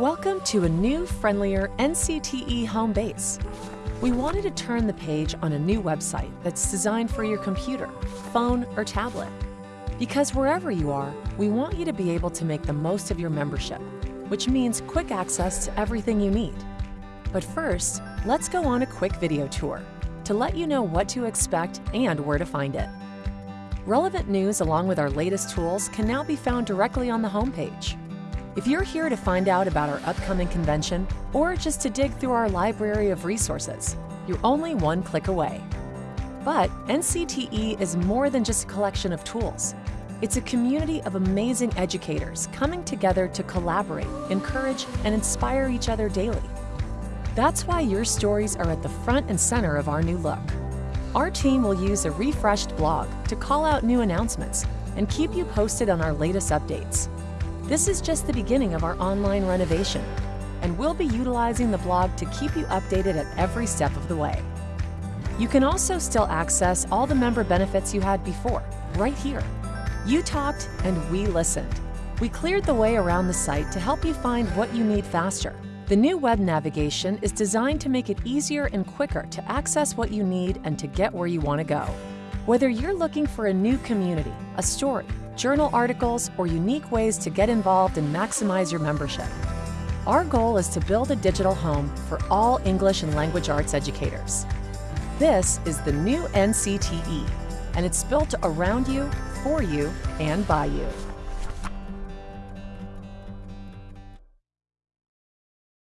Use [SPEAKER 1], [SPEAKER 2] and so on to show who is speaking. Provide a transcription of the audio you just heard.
[SPEAKER 1] Welcome to a new, friendlier NCTE home base. We wanted to turn the page on a new website that's designed for your computer, phone, or tablet. Because wherever you are, we want you to be able to make the most of your membership, which means quick access to everything you need. But first, let's go on a quick video tour to let you know what to expect and where to find it. Relevant news along with our latest tools can now be found directly on the homepage. If you're here to find out about our upcoming convention or just to dig through our library of resources, you're only one click away. But NCTE is more than just a collection of tools. It's a community of amazing educators coming together to collaborate, encourage, and inspire each other daily. That's why your stories are at the front and center of our new look. Our team will use a refreshed blog to call out new announcements and keep you posted on our latest updates. This is just the beginning of our online renovation, and we'll be utilizing the blog to keep you updated at every step of the way. You can also still access all the member benefits you had before, right here. You talked and we listened. We cleared the way around the site to help you find what you need faster. The new web navigation is designed to make it easier and quicker to access what you need and to get where you want to go. Whether you're looking for a new community, a story, journal articles, or unique ways to get involved and maximize your membership. Our goal is to build a digital home for all English and language arts educators. This is the new NCTE, and it's built around you, for you, and by you.